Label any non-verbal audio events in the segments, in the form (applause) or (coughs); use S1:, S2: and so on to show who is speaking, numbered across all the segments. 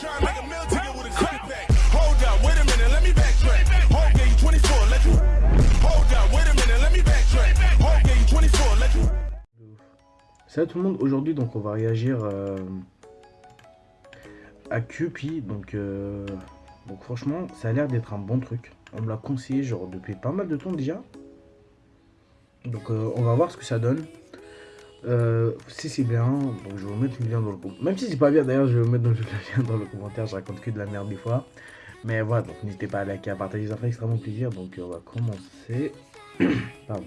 S1: Try and make a meal ticket with a quick pack. Hold up, wait a minute, let me backtrack. Hold gave you 24, let you. Hold up, wait a minute, let me backtrack. Hold gave you 24, let you.
S2: Salut tout le monde, aujourd'hui donc on va réagir euh, à Cupid, donc, euh, donc franchement ça a l'air d'être un bon truc, on me l'a conseillé genre depuis pas mal de temps déjà, donc euh, on va voir ce que ça donne, Euh, si c'est bien, donc je vais vous mettre le lien dans le commentaire, même si c'est pas bien d'ailleurs je vais vous mettre le lien dans le commentaire, je raconte que de la merde des fois, mais voilà donc n'hésitez pas à liker, à partager, ça ferait extrêmement plaisir, donc euh, on va commencer, (coughs) pardon.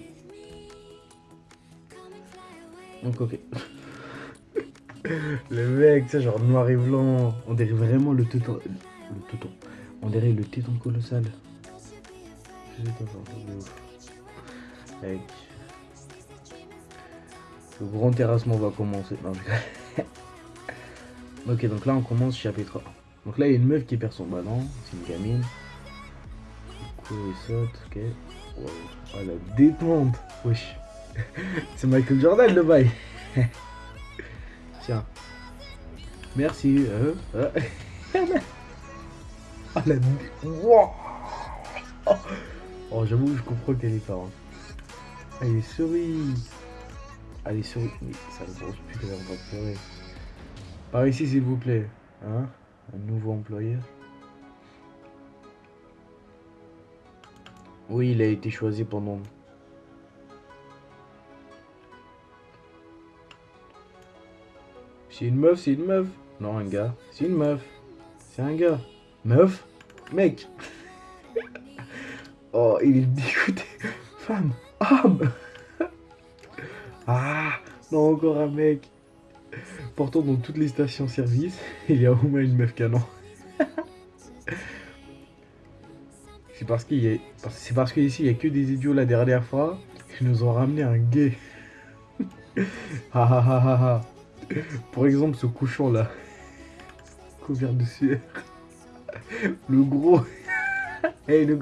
S2: Donc ok. (laughs) le mec, c'est genre noir et blanc. On dirait vraiment le téton. Le téton. On dirait le téton colossal. Je sais pas. Le grand terrassement va commencer. (laughs) Ok, donc là on commence chapitre 1. Donc là il y a une meuf qui perd son ballon. C'est une gamine. Du coup il saute, ok. Wow. Oh la détente. Wesh. (laughs) C'est Michael Jordan le bail. (laughs) Tiens. Merci. Euh, euh. Ah la. Wow. Oh, j'avoue, je comprends qu'elle est fort. hein. Elle est est souris. Mais ça ne pense plus qu'elle va pas pleurer. Par ici, s'il vous plaît. Hein Un nouveau employé. Oui, il a été choisi pendant C'est une meuf, c'est une meuf. Non, un gars. C'est une meuf. C'est un gars. Meuf? Mec (laughs) Oh, il est dégoûté. Femme Homme Ah Non, encore un mec. Pourtant, dans toutes les stations-service, (laughs) il y a au moins une meuf canon. (laughs) C'est parce qu'il. C'est parce qu'ici, il y a que des idiots la dernière fois qui nous ont ramené un gay. (laughs) Ha ha ha ha. Pour exemple, ce couchon là, couvert de sueur. Le gros. hey, le.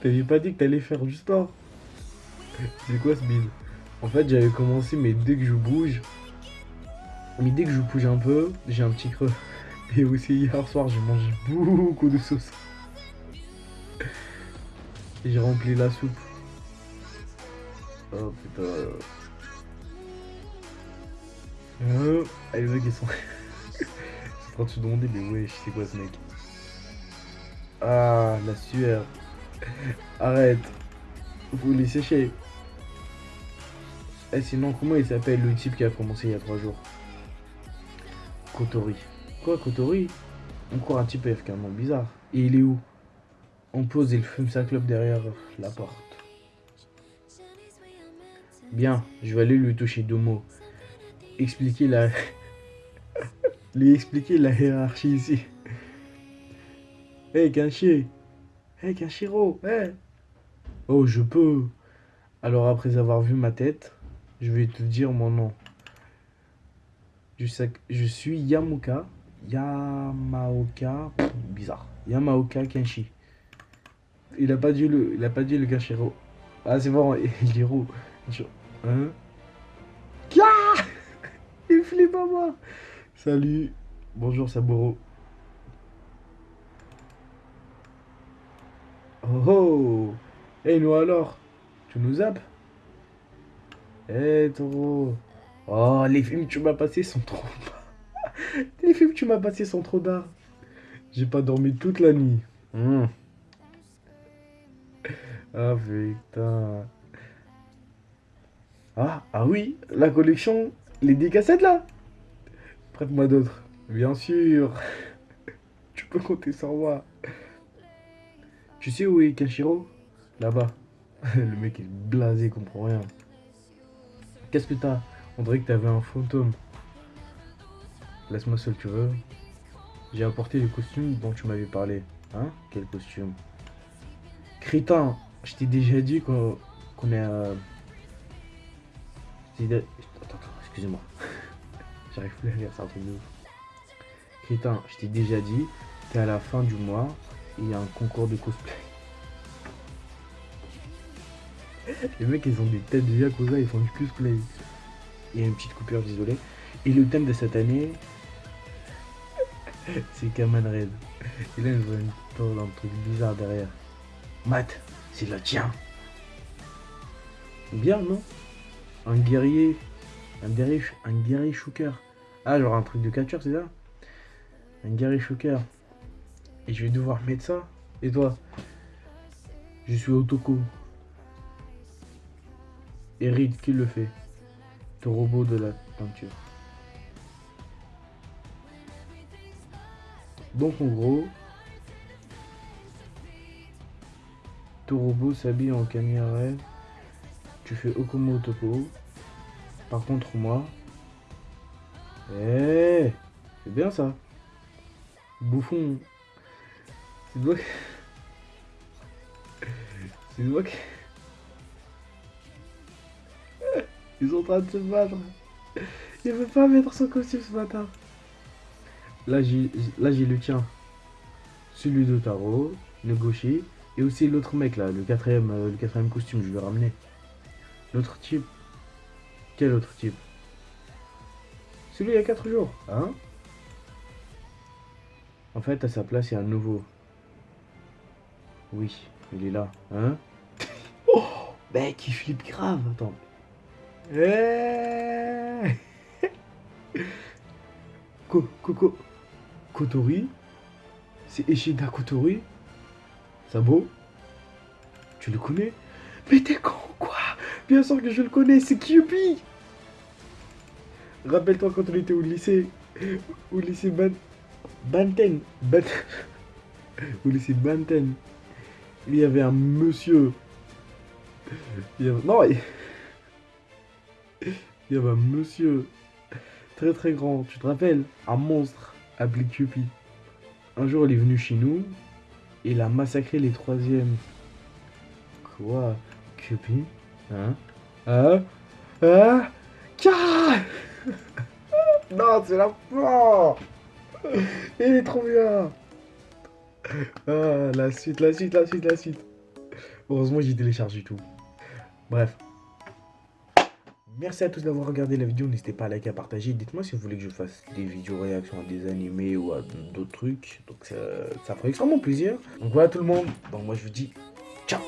S2: T'avais pas dit que t'allais faire du sport? (laughs) C'est quoi ce bide En fait, j'avais commencé, mais dès que je bouge, mais dès que je bouge un peu, j'ai un petit creux. (laughs) Et aussi, hier soir, j'ai mangé beaucoup de sauce. J'ai rempli la soupe. Oh putain. Euh, les mecs ils sont. en train de se demander, mais wesh, c'est quoi ce mec Ah, la sueur. Arrête. Vous les sécher. Eh, sinon, comment il s'appelle le type qui a commencé il y a 3 jours? Kotori. Quoi, Kotori? Encore un type un nom bizarre. Et il est où? On pose et il fume sa clope derrière la porte. Bien, je vais aller lui toucher deux mots expliquer la (laughs) lui expliquer la hiérarchie ici. Hey Kenshi Hey Kenshiro Hey Oh je peux Alors après avoir vu ma tête, je vais te dire mon nom. Je, sais, je suis Yamuka Yamaoka bizarre. Yamaoka Kenshi. Il a pas dit le il a pas dit le. Ah c'est bon, il dit roux. Hein? Il flippe à moi. Salut. Bonjour Saburo. Oh oh. Et nous alors? Tu nous zappes? Eh taureau. Oh les films que tu m'as passés sont trop bas. (laughs) les films que tu m'as passés sont trop bas. J'ai pas dormi toute la nuit. Hmm. Ah putain. Ah, ah oui, la collection les 10 cassettes là Prête-moi d'autres. Bien sûr. (laughs) tu peux compter sur moi. Tu sais où est Kenshiro? Là-bas. (laughs) Le mec est blasé, il comprend rien. Qu'est-ce que t'as On dirait que t'avais un fantôme. Laisse-moi seul, tu veux J'ai apporté le costume dont tu m'avais parlé. Hein? Quel costume? Crétin, je t'ai déjà dit qu'on est... Euh... Attends, attends, excusez-moi. (laughs) J'arrive plus à lire, c'est un truc de ouf. Crétin, je t'ai déjà dit, t'es à la fin du mois il y a un concours de cosplay. Les mecs, ils ont des têtes de Yakuza, ils font du cosplay. Il y a une petite coupure, désolé. Et le thème de cette année, (laughs) C'est Kaman Red. Et là, je vois une tour un truc bizarre derrière. Matt, c'est le tien. Bien, non? Un guerrier. Un guerrier, un guerrier shooker. Ah, genre un truc de catcheur, c'est ça? Un guerrier shooker. Et je vais devoir mettre ça. Et toi? Je suis Otoko. Reed, qui le fait? Le robot de la peinture. Donc en gros, ton robot s'habille en caméra. Tu fais Okomo Otoko. Par contre moi, eh, c'est bien ça. Bouffon. C'est toi qui... (laughs) C'est toi. Ils sont en train de se battre. Il veut pas mettre son costume ce matin. Là, j'ai le tien. Celui de Taro, le gaucher. Et aussi l'autre mec là, le quatrième, euh, le quatrième costume, je vais ramener. L'autre type. Quel autre type? Celui il y a 4 jours, hein? En fait, à sa place, il y a un nouveau. Oui, il est là, hein? Oh Mec, il flippe grave, attends. Eh Coco Kotori? C'est Ishida Kotori? Sabo Tu le connais? Mais t'es con quoi? Bien sûr que je le connais, c'est Kyubi Rappelle-toi quand on était au lycée. Au lycée Ban... Banten. Ban- (laughs) Au lycée Banten. Il y avait un monsieur. Il y avait... Non. Il y avait un monsieur très très grand. Tu te rappelles Un monstre appelé Cupid. Un jour, il est venu chez nous. Et il a massacré les troisièmes. Quoi? Cupid Hein? Hein? Hein? Car (laughs) Non, c'est la fin (laughs) Il est trop bien Ah, la suite, la suite, la suite, la suite. Heureusement, j'ai téléchargé tout. Bref. Merci à tous d'avoir regardé la vidéo. N'hésitez pas à liker, à partager. Dites-moi si vous voulez que je fasse des vidéos réactions à des animés ou à d'autres trucs. Donc ça, ferait extrêmement plaisir. Donc voilà tout le monde. Donc moi je vous dis ciao